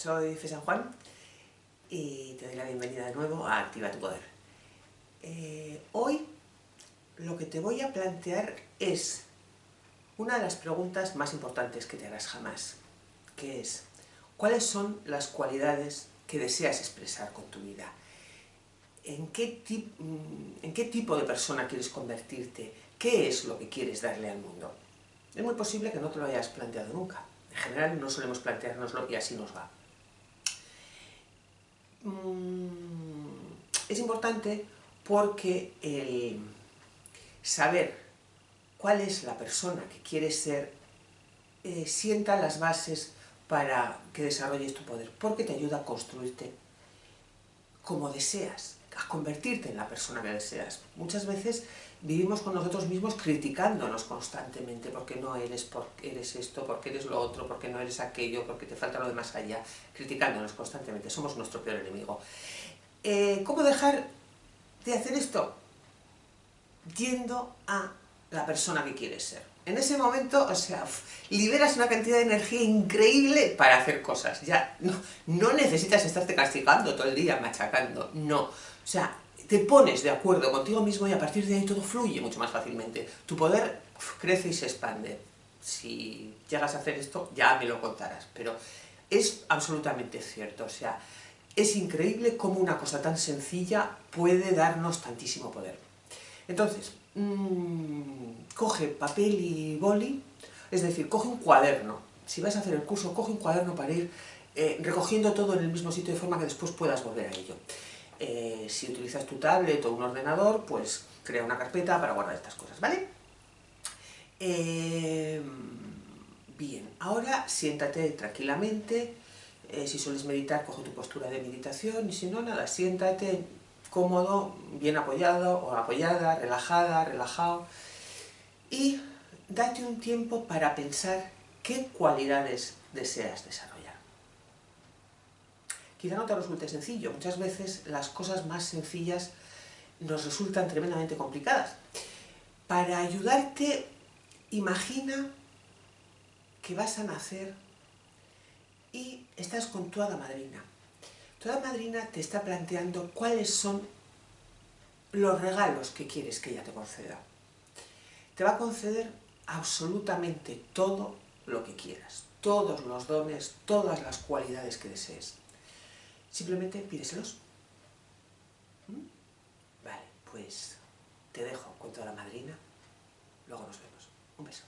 soy Fe San Juan y te doy la bienvenida de nuevo a Activa tu Poder. Eh, hoy lo que te voy a plantear es una de las preguntas más importantes que te harás jamás, que es ¿cuáles son las cualidades que deseas expresar con tu vida? ¿En qué, mm, ¿En qué tipo de persona quieres convertirte? ¿Qué es lo que quieres darle al mundo? Es muy posible que no te lo hayas planteado nunca. En general no solemos planteárnoslo y así nos va. Mm, es importante porque el saber cuál es la persona que quieres ser eh, sienta las bases para que desarrolles tu poder, porque te ayuda a construirte como deseas, a convertirte en la persona que deseas. Muchas veces vivimos con nosotros mismos criticándonos constantemente, porque no eres, porque eres esto, porque eres lo otro, porque no eres aquello, porque te falta lo de más allá, criticándonos constantemente, somos nuestro peor enemigo. Eh, ¿Cómo dejar de hacer esto? Yendo a la persona que quieres ser. En ese momento, o sea, liberas una cantidad de energía increíble para hacer cosas. Ya no, no necesitas estarte castigando todo el día, machacando, no. O sea, te pones de acuerdo contigo mismo y a partir de ahí todo fluye mucho más fácilmente. Tu poder crece y se expande. Si llegas a hacer esto, ya me lo contarás, pero es absolutamente cierto, o sea, es increíble cómo una cosa tan sencilla puede darnos tantísimo poder. Entonces, mmm, coge papel y boli, es decir, coge un cuaderno. Si vas a hacer el curso, coge un cuaderno para ir eh, recogiendo todo en el mismo sitio de forma que después puedas volver a ello. Eh, si utilizas tu tablet o un ordenador, pues crea una carpeta para guardar estas cosas, ¿vale? Eh, bien, ahora siéntate tranquilamente, eh, si sueles meditar, coge tu postura de meditación, y si no, nada, siéntate cómodo, bien apoyado o apoyada, relajada, relajado, y date un tiempo para pensar qué cualidades deseas desarrollar. Quizá no te resulte sencillo, muchas veces las cosas más sencillas nos resultan tremendamente complicadas. Para ayudarte, imagina que vas a nacer estás con tu hada madrina. Tu hada madrina te está planteando cuáles son los regalos que quieres que ella te conceda. Te va a conceder absolutamente todo lo que quieras, todos los dones, todas las cualidades que desees. Simplemente pídeselos. ¿Mm? Vale, pues te dejo con toda la madrina. Luego nos vemos. Un beso.